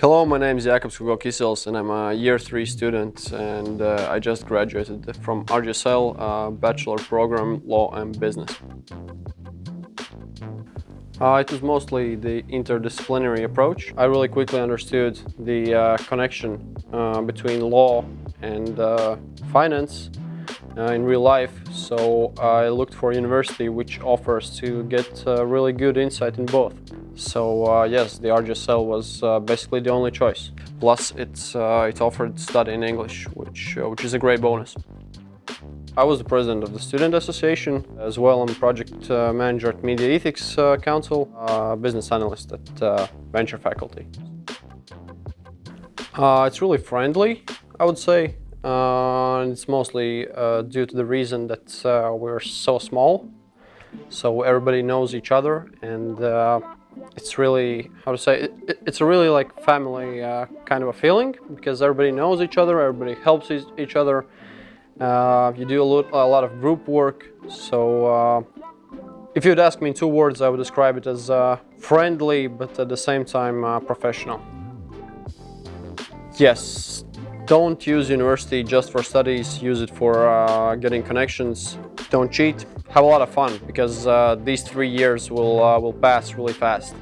Hello, my name is Jakub Skugokisels and I'm a year three student and uh, I just graduated from RGSL uh, bachelor program Law and Business. Uh, it was mostly the interdisciplinary approach. I really quickly understood the uh, connection uh, between law and uh, finance in real life, so I looked for a university which offers to get really good insight in both. So yes, the RGSL was basically the only choice. Plus, it's, it offered study in English, which, which is a great bonus. I was the president of the Student Association. As well, I'm project uh, manager at Media Ethics uh, Council, uh, business analyst at uh, Venture Faculty. Uh, it's really friendly, I would say. and it's mostly due to the reason that we're so small. So everybody knows each other and it's really, how to say, it, it's a really like family kind of a feeling because everybody knows each other, everybody helps each other uh, you do a lot, a lot, of group work, so uh, if you'd ask me in two words, I would describe it as uh, friendly, but at the same time uh, professional. Yes, don't use university just for studies, use it for uh, getting connections. Don't cheat, have a lot of fun, because uh, these three years will, will pass really fast.